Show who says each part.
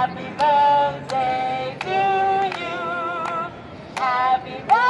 Speaker 1: Happy birthday to you. Happy birthday.